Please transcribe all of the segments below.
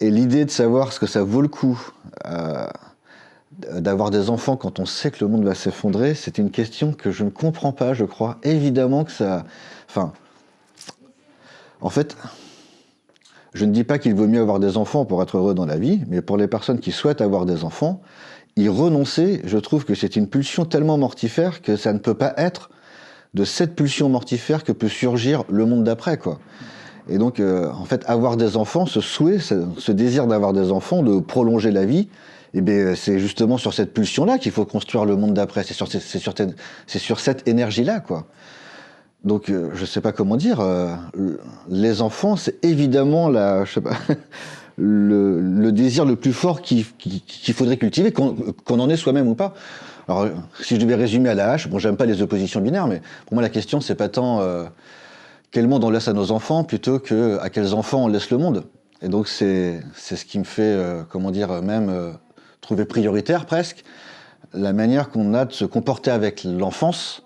Et l'idée de savoir ce que ça vaut le coup euh, d'avoir des enfants quand on sait que le monde va s'effondrer, c'est une question que je ne comprends pas, je crois. Évidemment que ça... Enfin, en fait, je ne dis pas qu'il vaut mieux avoir des enfants pour être heureux dans la vie, mais pour les personnes qui souhaitent avoir des enfants, y renoncer, je trouve que c'est une pulsion tellement mortifère que ça ne peut pas être de cette pulsion mortifère que peut surgir le monde d'après, quoi. Et donc, euh, en fait, avoir des enfants, ce souhait, ce, désir d'avoir des enfants, de prolonger la vie, eh bien, c'est justement sur cette pulsion-là qu'il faut construire le monde d'après. C'est sur, cette énergie-là, quoi. Donc, euh, je ne sais pas comment dire. Euh, les enfants, c'est évidemment la, je sais pas, le, désir le plus fort qu'il faudrait cultiver, qu'on en ait soi-même ou pas. Alors, si je devais résumer à la hache, bon, j'aime pas les oppositions binaires, mais pour moi, la question, c'est pas tant quel monde on laisse à nos enfants plutôt que à quels enfants on laisse le monde. Et donc c'est ce qui me fait, euh, comment dire, même euh, trouver prioritaire presque, la manière qu'on a de se comporter avec l'enfance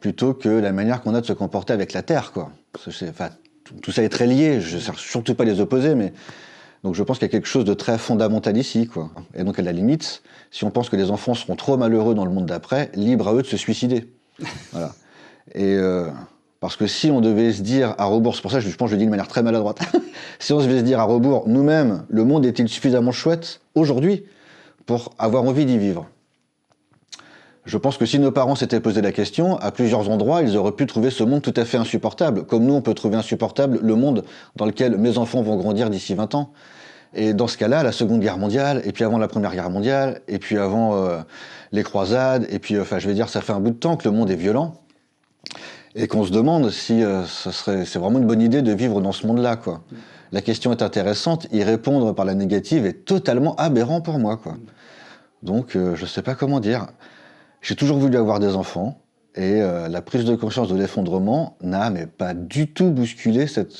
plutôt que la manière qu'on a de se comporter avec la Terre. Quoi. Enfin, tout ça est très lié, je ne cherche surtout pas les opposer, mais donc je pense qu'il y a quelque chose de très fondamental ici. Quoi. Et donc à la limite, si on pense que les enfants seront trop malheureux dans le monde d'après, libre à eux de se suicider. voilà. Et euh, parce que si on devait se dire à rebours, c'est pour ça que je pense que je le dis de manière très maladroite, si on devait se dire à rebours, nous-mêmes, le monde est-il suffisamment chouette aujourd'hui pour avoir envie d'y vivre? Je pense que si nos parents s'étaient posé la question, à plusieurs endroits, ils auraient pu trouver ce monde tout à fait insupportable, comme nous, on peut trouver insupportable le monde dans lequel mes enfants vont grandir d'ici 20 ans. Et dans ce cas-là, la Seconde Guerre mondiale, et puis avant la Première Guerre mondiale, et puis avant euh, les croisades, et puis, enfin, je vais dire, ça fait un bout de temps que le monde est violent et qu'on se demande si euh, serait, c'est vraiment une bonne idée de vivre dans ce monde-là, quoi. La question est intéressante, y répondre par la négative est totalement aberrant pour moi, quoi. Donc, euh, je sais pas comment dire. J'ai toujours voulu avoir des enfants, et euh, la prise de conscience de l'effondrement n'a mais pas du tout bousculé cette,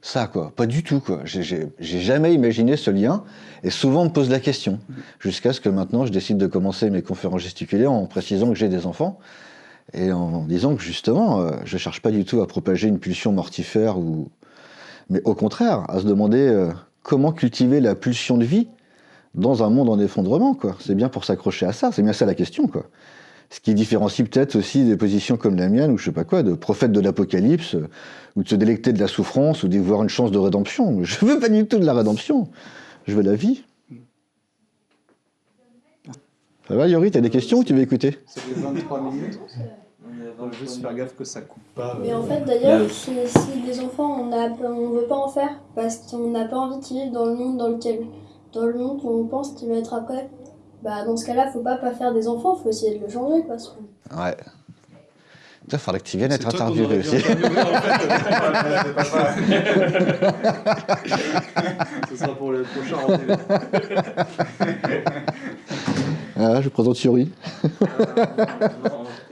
ça, quoi. Pas du tout, quoi. J'ai jamais imaginé ce lien, et souvent on me pose la question, jusqu'à ce que maintenant je décide de commencer mes conférences gesticulées en précisant que j'ai des enfants, et en disant que justement, euh, je ne cherche pas du tout à propager une pulsion mortifère, ou... mais au contraire, à se demander euh, comment cultiver la pulsion de vie dans un monde en effondrement. C'est bien pour s'accrocher à ça, c'est bien ça la question. Quoi. Ce qui différencie peut-être aussi des positions comme la mienne, ou je sais pas quoi, de prophète de l'apocalypse, euh, ou de se délecter de la souffrance, ou d'y voir une chance de rédemption. Je veux pas du tout de la rédemption, je veux la vie. Ça va, Yori, t'as des questions ou tu veux écouter C'est 23 minutes. On va juste faire gaffe que ça coupe pas. Mais en fait, d'ailleurs, si, des enfants, on ne veut pas en faire parce qu'on n'a pas envie qu'ils vivent dans le monde dans lequel, dans le monde qu'on pense qu'il va être après, bah dans ce cas-là, faut pas pas faire des enfants, faut essayer de le changer, quoi. Ouais. Il faudrait que tu viennes être interviewé aussi. Ce sera pour le prochain rendez-vous. Ah, je présente Yuri.